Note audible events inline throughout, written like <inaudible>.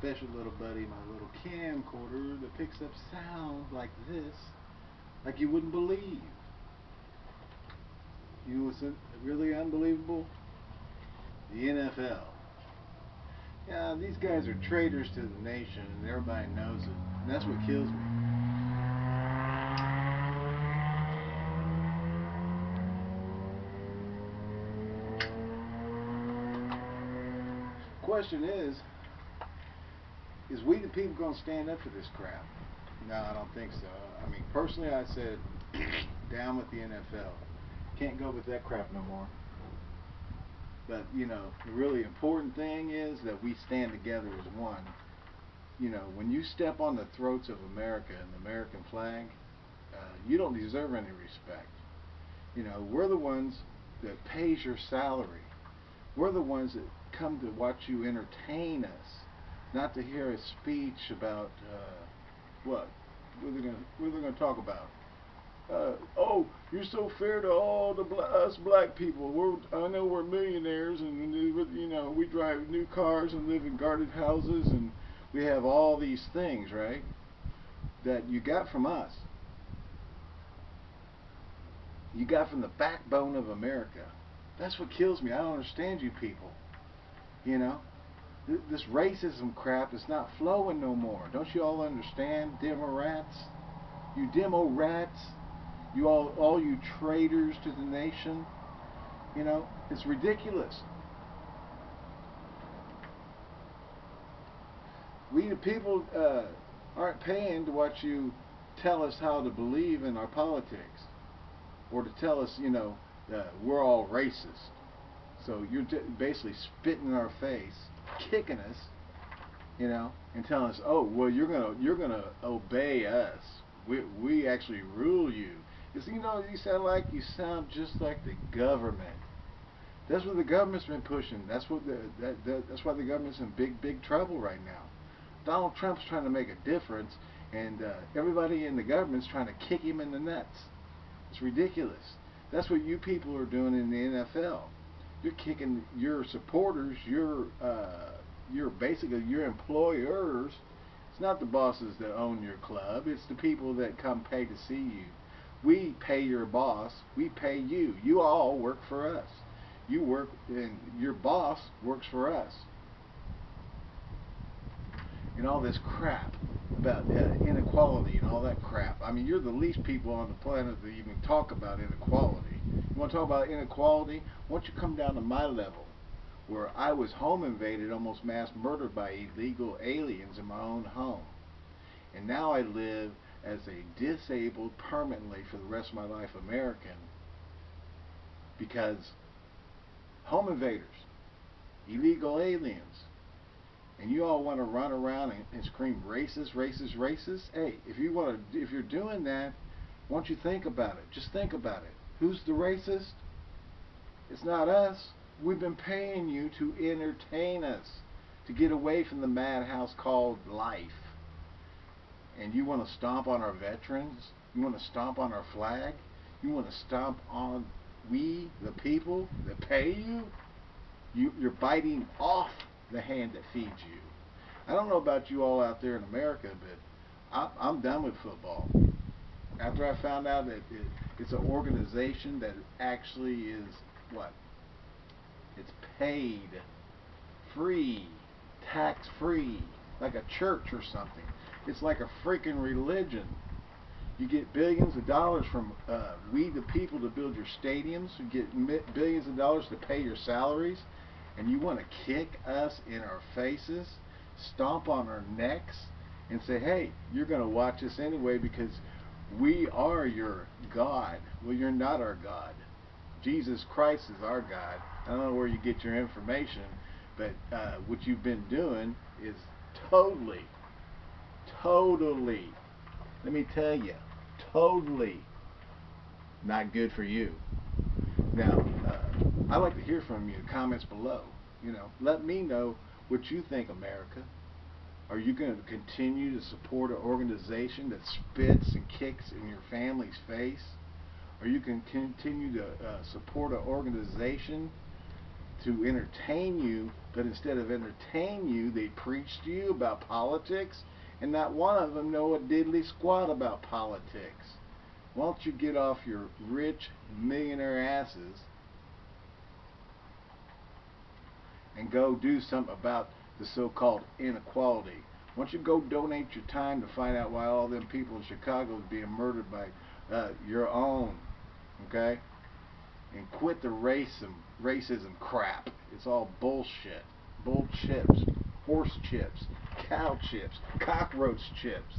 special little buddy, my little camcorder that picks up sounds like this, like you wouldn't believe. You what's really unbelievable? The NFL. Yeah, these guys are traitors to the nation, and everybody knows it. And that's what kills me. Question is, is we the people going to stand up for this crap? No, I don't think so. I mean, personally, I said <clears throat> down with the NFL. Can't go with that crap no more. But, you know, the really important thing is that we stand together as one. You know, when you step on the throats of America and the American flag, uh, you don't deserve any respect. You know, we're the ones that pays your salary. We're the ones that come to watch you entertain us, not to hear a speech about uh, what? What are they going to talk about? Uh, oh, you're so fair to all the bl us black people. We're, I know we're millionaires, and you know we drive new cars and live in guarded houses, and we have all these things, right? That you got from us. You got from the backbone of America. That's what kills me. I don't understand you people. You know, this racism crap is not flowing no more. Don't you all understand, demo rats? You demo rats. You all, all you traitors to the nation. You know, it's ridiculous. We the people uh, aren't paying to watch you tell us how to believe in our politics, or to tell us, you know, uh, we're all racist. So you're basically spitting in our face, kicking us, you know, and telling us, oh, well, you're gonna you're gonna obey us. We we actually rule you. Because you know, you sound like you sound just like the government. That's what the government's been pushing. That's what the that, that that's why the government's in big big trouble right now. Donald Trump's trying to make a difference, and uh, everybody in the government's trying to kick him in the nuts. It's ridiculous. That's what you people are doing in the NFL. You're kicking your supporters, your uh, your basically your employers. It's not the bosses that own your club. It's the people that come pay to see you. We pay your boss. We pay you. You all work for us. You work, and your boss works for us. And all this crap about uh, inequality and all that crap. I mean, you're the least people on the planet that even talk about inequality. You want to talk about inequality? Why don't you come down to my level, where I was home invaded, almost mass murdered by illegal aliens in my own home. And now I live as a disabled permanently for the rest of my life American because home invaders, illegal aliens, and you all want to run around and, and scream racist, racist, racist. Hey, if you want to, if you're doing that, why don't you think about it? Just think about it. Who's the racist? It's not us. We've been paying you to entertain us, to get away from the madhouse called life and you want to stomp on our veterans, you want to stomp on our flag, you want to stomp on we, the people that pay you, you you're biting off the hand that feeds you. I don't know about you all out there in America, but I, I'm done with football. After I found out that it, it's an organization that actually is what? It's paid, free, tax free, like a church or something. It's like a freaking religion. You get billions of dollars from uh, we the people to build your stadiums. You get billions of dollars to pay your salaries. And you want to kick us in our faces, stomp on our necks, and say, hey, you're going to watch us anyway because we are your God. Well, you're not our God. Jesus Christ is our God. I don't know where you get your information, but uh, what you've been doing is totally totally, let me tell you, totally not good for you. Now, uh, I'd like to hear from you, comments below. You know, let me know what you think, America. Are you going to continue to support an organization that spits and kicks in your family's face? Are you going to continue to uh, support an organization to entertain you, but instead of entertain you, they preach to you about politics, and not one of them know a diddly squat about politics. Why don't you get off your rich millionaire asses and go do something about the so-called inequality? Why don't you go donate your time to find out why all them people in Chicago is being murdered by uh, your own, okay? And quit the racism, racism crap. It's all bullshit. Bull chips, horse chips, cow chips, cockroach chips.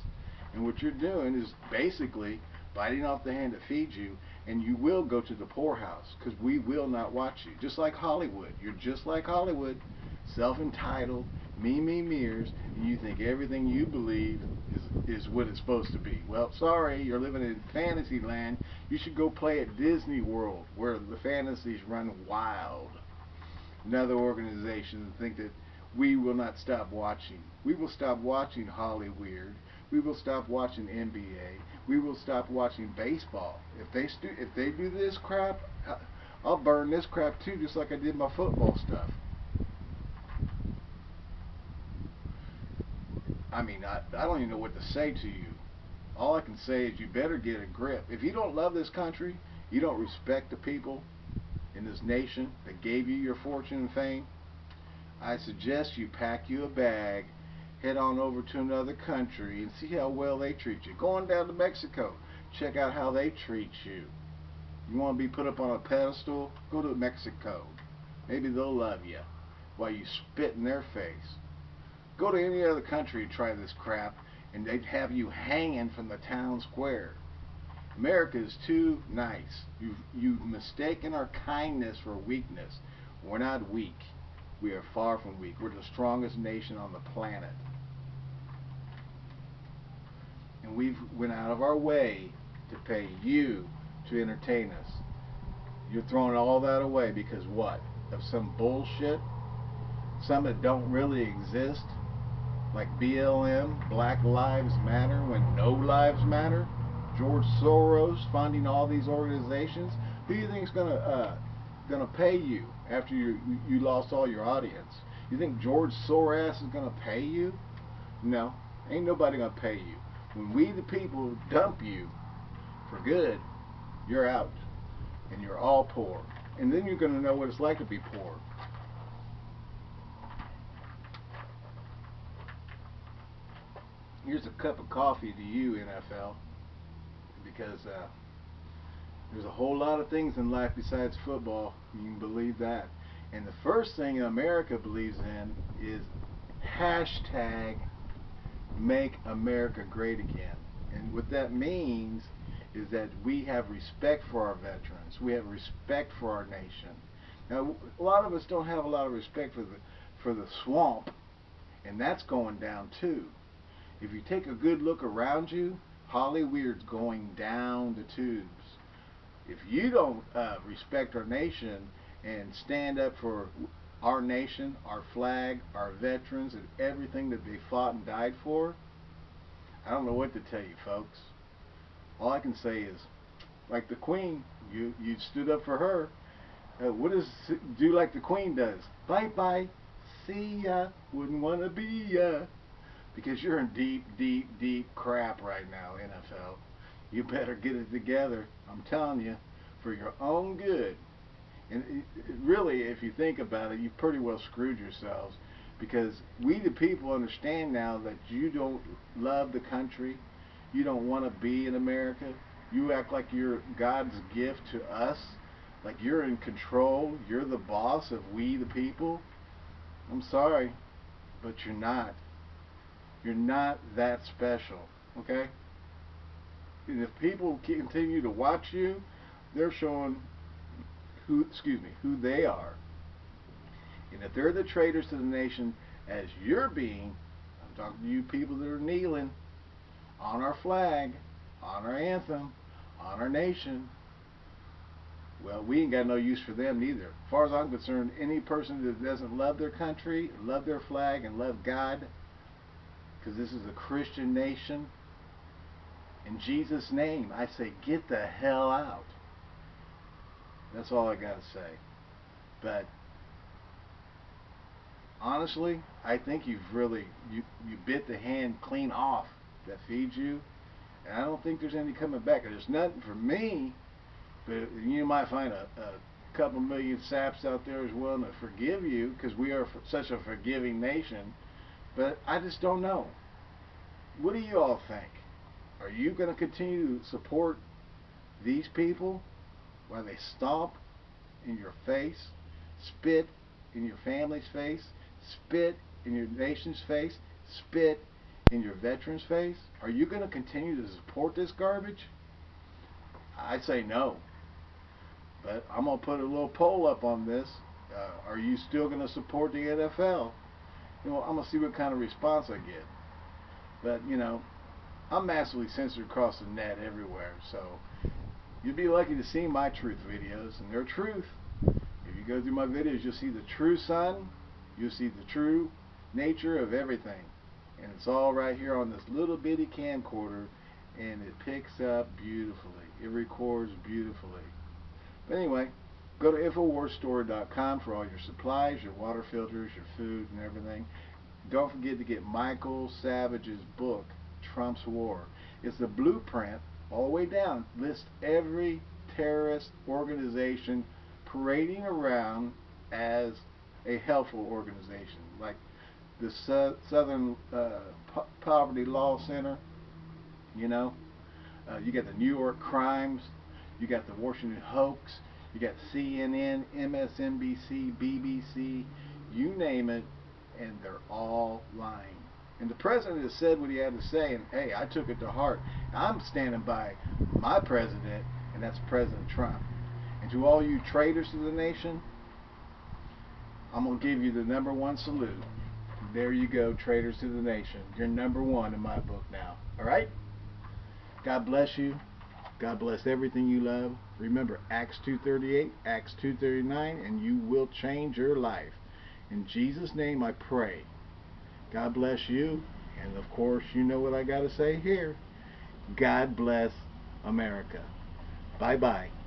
And what you're doing is basically biting off the hand that feeds you, and you will go to the poorhouse because we will not watch you. Just like Hollywood. You're just like Hollywood, self-entitled, me, me, mirrors, and you think everything you believe is, is what it's supposed to be. Well, sorry, you're living in fantasy land. You should go play at Disney World, where the fantasies run wild. Another organization think that we will not stop watching. We will stop watching Hollyweird. We will stop watching NBA. We will stop watching baseball. If they if they do this crap, uh, I'll burn this crap too, just like I did my football stuff. I mean, I, I don't even know what to say to you. All I can say is you better get a grip. If you don't love this country, you don't respect the people in this nation that gave you your fortune and fame, I suggest you pack you a bag, head on over to another country and see how well they treat you. Go on down to Mexico, check out how they treat you. You want to be put up on a pedestal? Go to Mexico. Maybe they'll love you while you spit in their face. Go to any other country and try this crap, and they'd have you hanging from the town square. America is too nice. You've, you've mistaken our kindness for weakness. We're not weak. We are far from weak. We're the strongest nation on the planet. And we've went out of our way to pay you to entertain us. You're throwing all that away because what? Of some bullshit? Some that don't really exist? Like BLM, Black Lives Matter, when no lives matter, George Soros funding all these organizations, who do you think is going to uh, going to pay you after you you lost all your audience? You think George Soros is going to pay you? No, ain't nobody going to pay you. When we the people dump you for good, you're out, and you're all poor, and then you're going to know what it's like to be poor. Here's a cup of coffee to you, NFL, because uh, there's a whole lot of things in life besides football. You can believe that. And the first thing America believes in is hashtag make America great again. And what that means is that we have respect for our veterans. We have respect for our nation. Now, a lot of us don't have a lot of respect for the for the swamp, and that's going down too. If you take a good look around you, Hollyweird's going down the tubes. If you don't uh, respect our nation and stand up for our nation, our flag, our veterans, and everything that they fought and died for, I don't know what to tell you, folks. All I can say is, like the Queen, you you stood up for her. Uh, what does do like the Queen does? Bye bye, see ya. Wouldn't wanna be ya because you're in deep, deep, deep crap right now, NFL. You better get it together. I'm telling you, for your own good. And really, if you think about it, you've pretty well screwed yourselves because we, the people, understand now that you don't love the country. You don't want to be in America. You act like you're God's gift to us, like you're in control. You're the boss of we, the people. I'm sorry, but you're not. You're not that special, okay? And if people continue to watch you, they're showing who, excuse me, who they are. And if they're the traitors to the nation as you're being, I'm talking to you people that are kneeling on our flag, on our anthem, on our nation, well, we ain't got no use for them neither. As far as I'm concerned, any person that doesn't love their country, love their flag, and love God, because this is a Christian nation. In Jesus' name, I say, get the hell out. That's all I got to say. But honestly, I think you've really you you bit the hand clean off that feeds you, and I don't think there's any coming back. There's nothing for me, but you might find a, a couple million saps out there as willing to forgive you because we are such a forgiving nation. But I just don't know. What do you all think? Are you going to continue to support these people while they stomp in your face, spit in your family's face, spit in your nation's face, spit in your veterans' face? Are you going to continue to support this garbage? I say no. But I'm going to put a little poll up on this. Uh, are you still going to support the NFL? You know, I'm to see what kind of response I get. But, you know, I'm massively censored across the net everywhere. So you'd be lucky to see my truth videos. And they're truth. If you go through my videos, you'll see the true sun. You'll see the true nature of everything. And it's all right here on this little bitty camcorder. And it picks up beautifully. It records beautifully. But anyway, go to InfoWarsStore.com for all your supplies, your water filters, your food, and everything. Don't forget to get Michael Savage's book, Trump's War. It's the blueprint all the way down. Lists every terrorist organization parading around as a helpful organization, like the Su Southern uh, po Poverty Law Center. You know, uh, you got the New York Crimes, you got the Washington Hoax, you got CNN, MSNBC, BBC, you name it, and they're all lying. And the president has said what he had to say, and hey, I took it to heart. I'm standing by my president, and that's President Trump. And to all you traitors to the nation, I'm going to give you the number one salute. There you go, traitors to the nation. You're number one in my book now. All right? God bless you. God bless everything you love. Remember Acts 2.38, Acts 2.39, and you will change your life. In Jesus' name I pray. God bless you. And of course, you know what I got to say here. God bless America. Bye-bye.